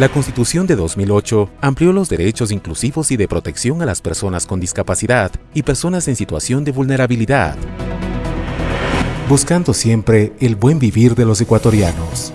La Constitución de 2008 amplió los derechos inclusivos y de protección a las personas con discapacidad y personas en situación de vulnerabilidad, buscando siempre el buen vivir de los ecuatorianos.